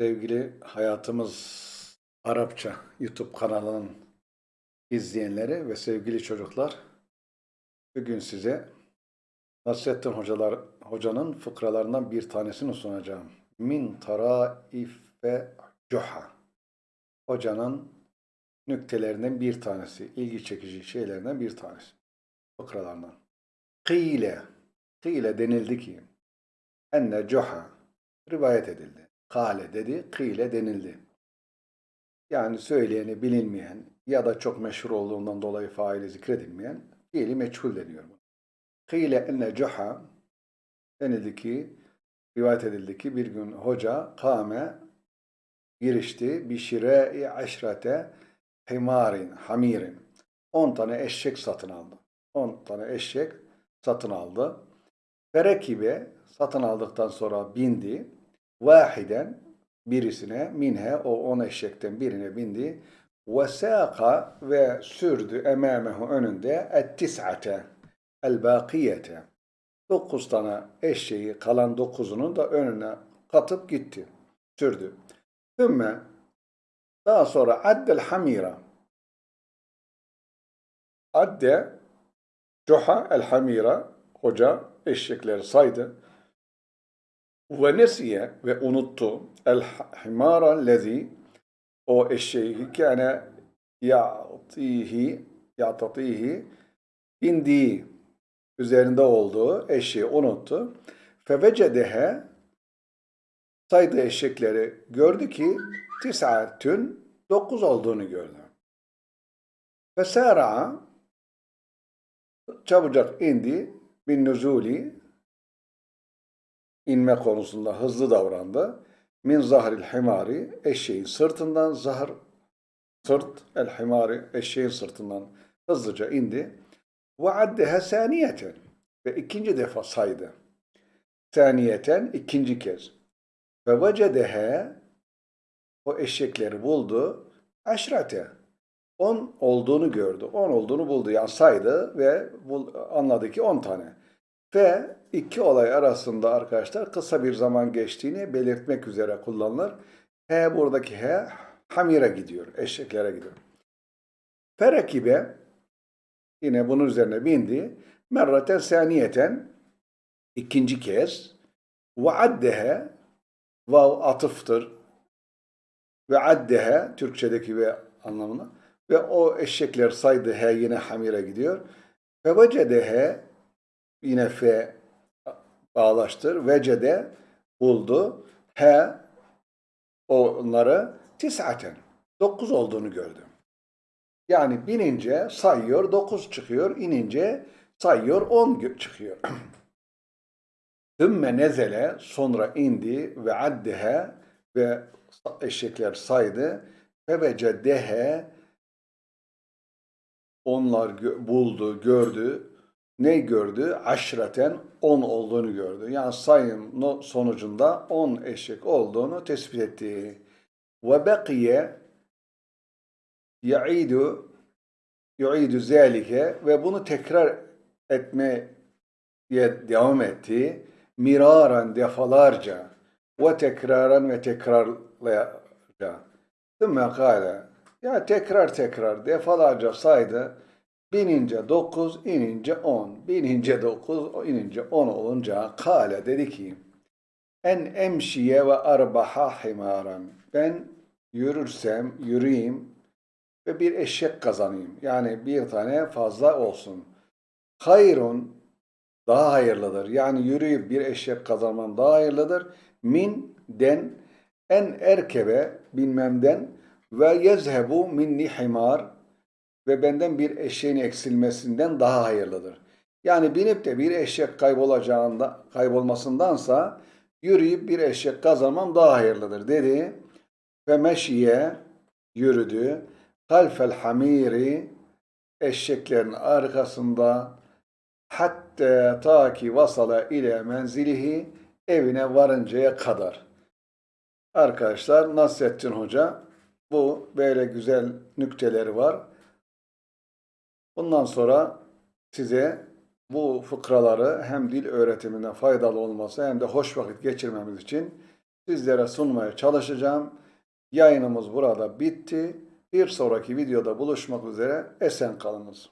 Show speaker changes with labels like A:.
A: Sevgili Hayatımız Arapça YouTube kanalının izleyenleri ve sevgili çocuklar, bugün size Nasrettin Hocalar, Hoca'nın fıkralarından bir tanesini sunacağım. Min taraife cuha. Hocanın nüktelerinden bir tanesi, ilgi çekici şeylerden bir tanesi. Fıkralarından. Kıyle, kıyle denildi ki, enne cuha, rivayet edildi. Kale dedi, kıyle denildi. Yani söyleyeni bilinmeyen ya da çok meşhur olduğundan dolayı faili zikredilmeyen fiili meçhul deniyor. Kıyle enne cuha denildi ki, rivayet edildi ki bir gün hoca kame girişti bir şire-i aşrete himarin, hamirin. 10 tane eşek satın aldı. 10 tane eşek satın aldı. Ferekibe satın aldıktan sonra bindi. Vahiden birisine minhe o on eşekten birine bindi. Ve sâka ve sürdü emâmehu önünde et tis'ate el bâkiyete. Dokuz tane eşeği kalan dokuzunun da önüne katıp gitti. Sürdü. Thümme daha sonra addel hamira adde cuha el hamira hoca eşekleri saydı. Ve nesiye ve unuttu el himara lezi o eşeği kâne ya'tihi ya'tatihi bindiği üzerinde olduğu eşeği unuttu. Fevecedehe saydığı eşekleri gördü ki tis'atün dokuz olduğunu gördü. Fesâra'a çabucak indi bin nüzuli inme konusunda hızlı davrandı. Min zahril himari eşeğin sırtından zahar sırt el himari eşeğin sırtından hızlıca indi. Ve addeha saniyeten ve ikinci defa saydı. Saniyeten ikinci kez. Ve vecedehe o eşekleri buldu. Aşrate. On olduğunu gördü. On olduğunu buldu. Yani saydı ve anladı ki on tane. Ve iki olay arasında arkadaşlar kısa bir zaman geçtiğini belirtmek üzere kullanılır. He buradaki he hamire gidiyor. Eşeklere gidiyor. Ferekibe yine bunun üzerine bindi. Merraten saniyeten ikinci kez ve addehe vav atıftır ve addehe Türkçedeki ve anlamına ve o eşekler saydı he yine hamire gidiyor. Ve vecedehe yine fe bağlaştır. Vecede buldu. He onları tis'aten. Dokuz olduğunu gördü. Yani binince sayıyor, dokuz çıkıyor. inince sayıyor, on çıkıyor. Hümme nezele sonra indi ve addehe ve eşekler saydı ve vecedehe onlar buldu, gördü ne gördü? Aşreten 10 olduğunu gördü. Yani sayım sonucunda 10 eşek olduğunu tespit etti. Ve bekiye ya'idu yu'idu zâlike ve bunu tekrar etmeye devam etti. Miraran defalarca ve tekraran ve tekrarlayaca. Thümme kâle ya tekrar tekrar defalarca saydı. Binince dokuz, inince on. Binince dokuz, inince on olunca kale dedi ki en emşiye ve arbaha himaran. Ben yürürsem yürüyeyim ve bir eşek kazanayım. Yani bir tane fazla olsun. Hayrun daha hayırlıdır. Yani yürüyüp bir eşek kazanmam daha hayırlıdır. Min den en erkebe bilmemden ve yezhebu minni himar ve benden bir eşeğin eksilmesinden daha hayırlıdır. Yani binip de bir eşek kaybolacağında, kaybolmasındansa yürüyüp bir eşek kazanmam daha hayırlıdır dedi. Ve meşiye yürüdü. Halfel hamiri eşeklerin arkasında hatta ta ki vasala ile menzilihi evine varıncaya kadar. Arkadaşlar Nasrettin Hoca bu böyle güzel nükteleri var. Bundan sonra size bu fıkraları hem dil öğretiminde faydalı olması hem de hoş vakit geçirmemiz için sizlere sunmaya çalışacağım. Yayınımız burada bitti. Bir sonraki videoda buluşmak üzere. Esen kalınız.